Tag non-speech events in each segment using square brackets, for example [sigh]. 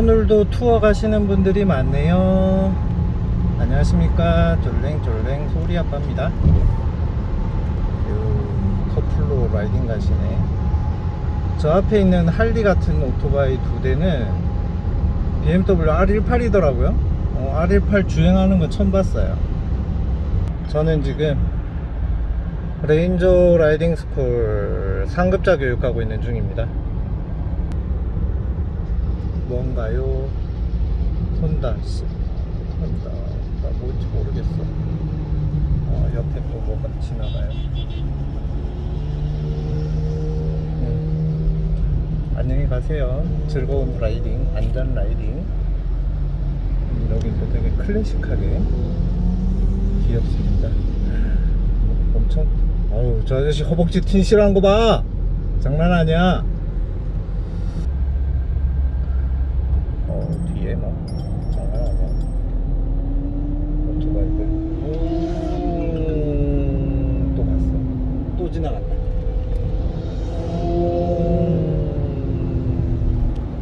오늘도 투어 가시는 분들이 많네요. 안녕하십니까. 졸랭졸랭 소리아빠입니다. 요 커플로 riding 가시네. 저 앞에 있는 할리 같은 오토바이 두 대는 BMW R18이더라고요. 어, R18 주행하는 거 처음 봤어요. 저는 지금 레인저 라이딩 스쿨 상급자 교육하고 있는 중입니다 뭔가요? 혼다 씨. 혼다 나 뭔지 모르겠어. 어, 옆에 또 뭐가 지나가요? 음. 안녕히 가세요. 즐거운 라이딩 안전 라이딩. 음, 여기도 되게 클래식하게 귀엽습니다. 엄청 어우 저 아저씨 허벅지 틴 싫어하는 거봐! 장난 아니야 어 뒤에 뭐 장난 아니야. 오토바이들. 음, 또 갔어. 또 지나갔다.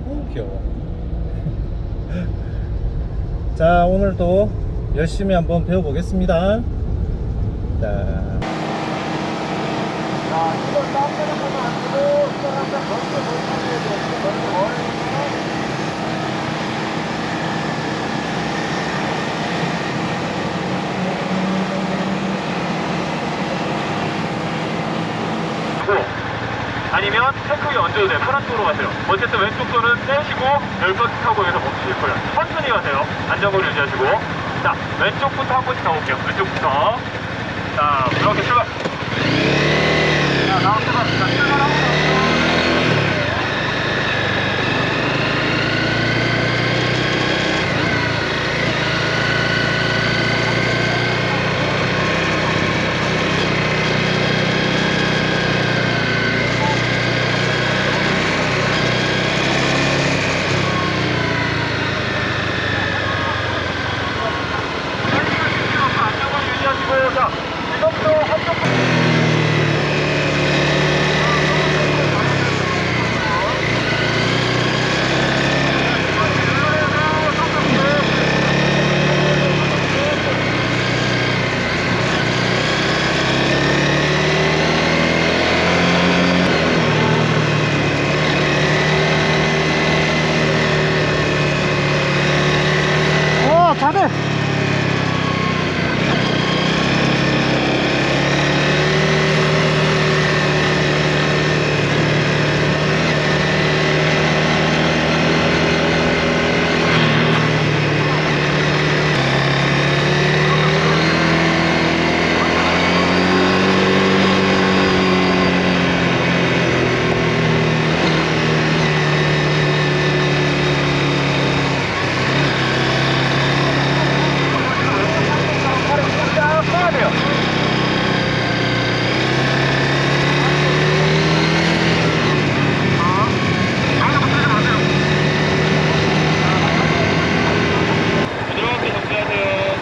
음, 귀여워. [laughs] 자 오늘도 열심히 한번 배워보겠습니다. 자. 자, 이거 땀내는 거는 안 되고, 이거 한번 먼저 돼. 먼저 머리는 아니면 얹어도 돼요. 편한 쪽으로 가세요. 어쨌든 왼쪽 손은 떼시고 열번 타고 여기서 멈추실 거예요. 천천히 가세요. 안전거리 유지하시고. 자, 왼쪽부터 한 번씩 가볼게요. 왼쪽부터. 자, 이렇게 출발. 자. 자, 출발하고. 안전거리 유지하시고. 자, 지금부터 한쪽. 어, 잘해. 자, 써야 돼요. 부드럽게 정지하세요.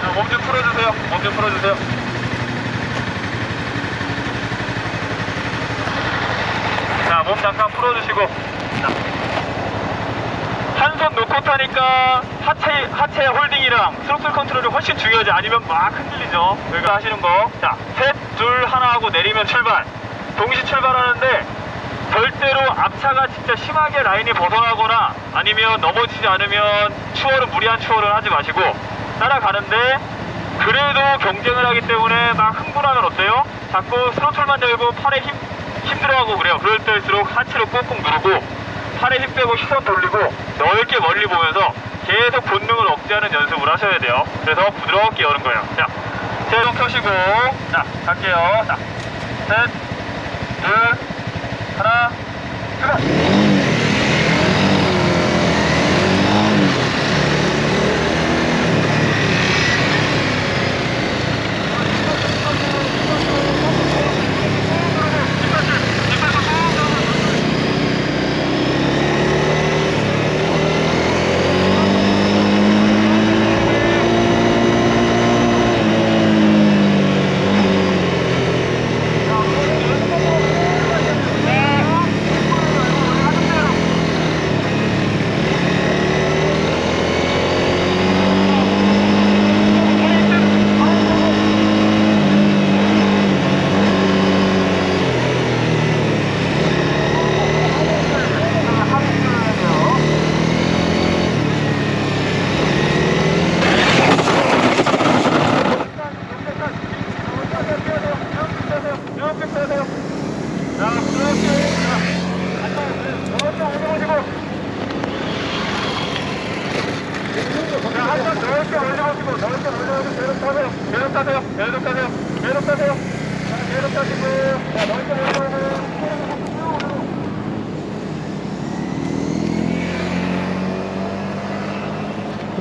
자, 몸 좀 풀어주세요. 몸좀 풀어주세요. 자, 몸 잠깐 풀어주시고. 자, 한손 놓고 타니까 하체, 하체 홀딩이랑 스로틀 컨트롤이 훨씬 중요하지 아니면 막 흔들리죠 여기가 하시는 거 자 셋, 둘, 하나 하고 내리면 출발 동시 출발하는데 절대로 앞차가 진짜 심하게 라인이 벗어나거나 아니면 넘어지지 않으면 추월은 무리한 추월은 하지 마시고 따라가는데 그래도 경쟁을 하기 때문에 막 흥분하면 어때요? 자꾸 스로틀만 열고 팔에 힘, 힘 들어하고 그래요 그럴 때일수록 하체를 꾹꾹 누르고 팔에 힘 빼고 시선 돌리고 넓게 멀리 보면서 계속 본능을 억제하는 연습을 하셔야 돼요. 그래서 부드럽게 여는 거예요. 자, 제동 켜시고, 자, 갈게요. 자, 셋, 둘,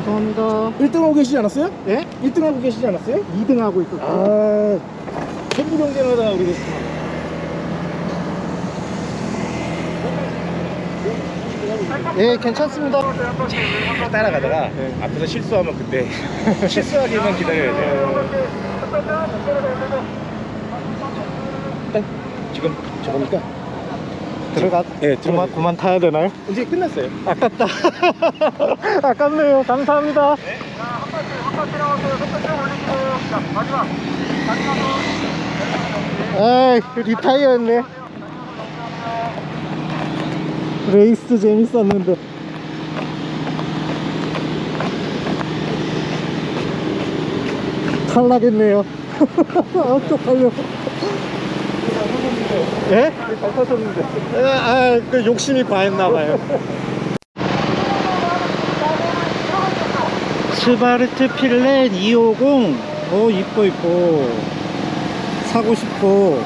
죄송합니다 1등 하고 계시지 않았어요? 예? 1등 하고 계시지 않았어요? 2등 하고 있었어요 아, 전부 경쟁하다 우리 예 괜찮습니다 따라가다가 앞에서 실수하면 그때 [laughs] 실수하기만 기다려야 돼요. 일단 지금 저겁니까? 들어가 예, 그만, 들어가. 그만 타야 되나요? 이제 끝났어요. 아깝다. [laughs] 아깝네요. 감사합니다. 자한 바퀴 한 바퀴 남았어요 속도 좀 올리시고. 자 마지막. 마지막으로 에이 리타이어였네. 레이스 재밌었는데. 탈락했네요. [laughs] 아 쪽팔려 예? 잘 타셨는데. 아, 그 욕심이 과했나봐요. 스바르트 필렛 250 어 이뻐 이뻐. 사고 싶어.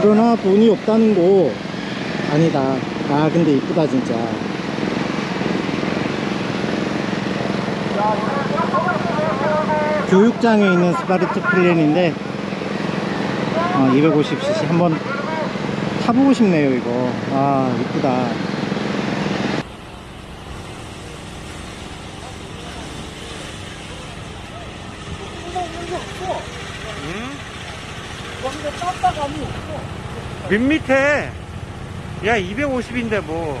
그러나 돈이 없다는 거. 아니다. 아 근데 이쁘다 진짜. 교육장에 있는 스바르트 필렛인데 어, 250cc 한번 타보고 싶네요 이거. 아 이쁘다. 밋밋해 야 250인데 뭐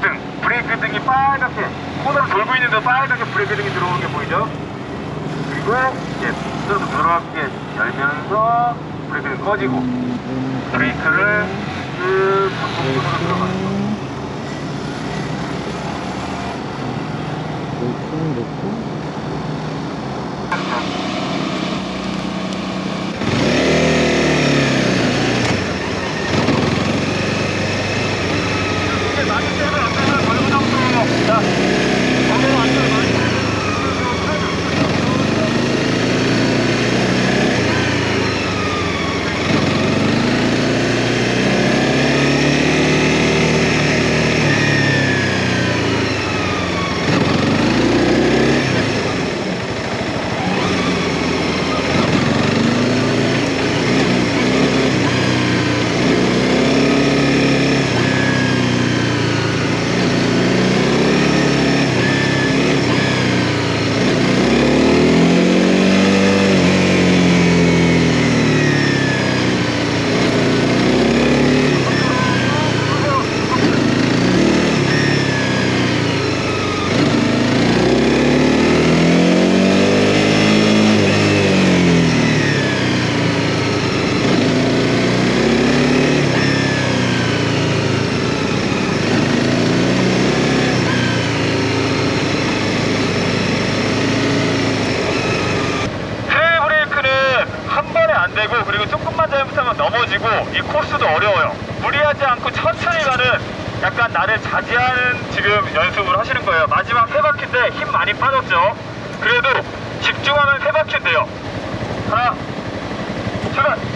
등 브레이크 등이 빨갛게 코너를 돌고 있는데 빨갛게 브레이크 등이 들어오는 게 보이죠? 그리고 이제 좀 부드럽게 열면서 브레이크 등 꺼지고 브레이크를 쭉 반복적으로 들어가는 거 놓고 놓고 이게 많이 때문에 안 되면 걸고 잡고 자 걸고 안 되면 많이 길고 이 코스도 어려워요. 무리하지 않고 천천히 가는 약간 나를 자제하는 지금 연습을 하시는 거예요. 마지막 세 바퀴인데 힘 많이 빠졌죠. 그래도 집중하면 세 바퀴인데요. 하나, 출발!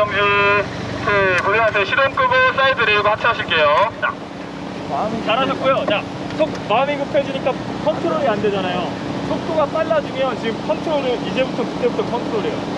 정지. 네, 고생하세요. 시동 끄고 사이드 내리고 하차 하실게요. 자, 잘하셨고요. 자, 속, 마음이 급해지니까 컨트롤이 안 되잖아요. 속도가 빨라지면 지금 컨트롤을 이제부터 그때부터 컨트롤해요.